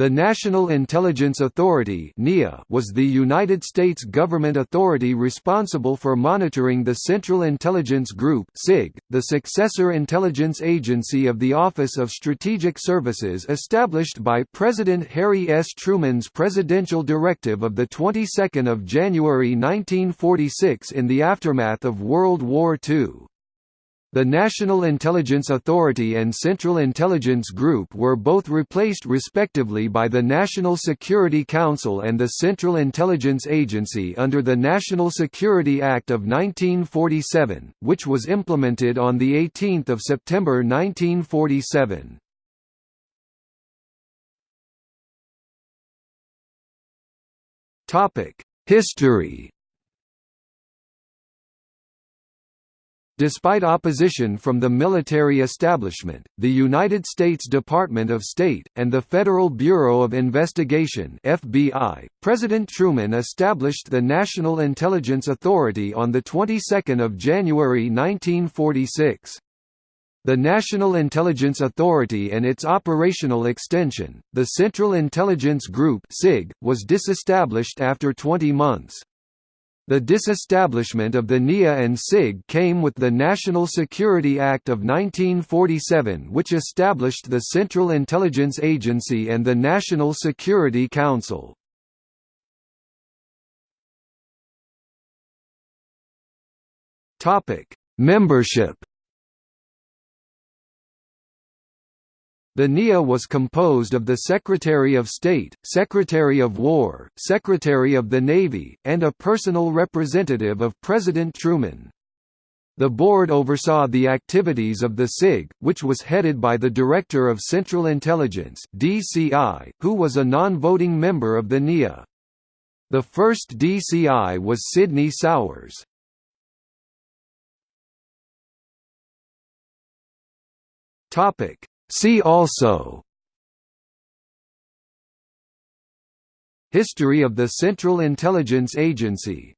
The National Intelligence Authority was the United States government authority responsible for monitoring the Central Intelligence Group the successor intelligence agency of the Office of Strategic Services established by President Harry S. Truman's presidential directive of the 22nd of January 1946 in the aftermath of World War II. The National Intelligence Authority and Central Intelligence Group were both replaced respectively by the National Security Council and the Central Intelligence Agency under the National Security Act of 1947, which was implemented on 18 September 1947. History Despite opposition from the military establishment, the United States Department of State, and the Federal Bureau of Investigation FBI, President Truman established the National Intelligence Authority on the 22nd of January 1946. The National Intelligence Authority and its operational extension, the Central Intelligence Group was disestablished after 20 months. The disestablishment of the NIA and CIG came with the National Security Act of 1947 which established the Central Intelligence Agency and the National Security Council. Membership The NIA was composed of the Secretary of State, Secretary of War, Secretary of the Navy, and a personal representative of President Truman. The board oversaw the activities of the CIG, which was headed by the Director of Central Intelligence (DCI), who was a non-voting member of the NIA. The first DCI was Sidney Souers. Topic: See also History of the Central Intelligence Agency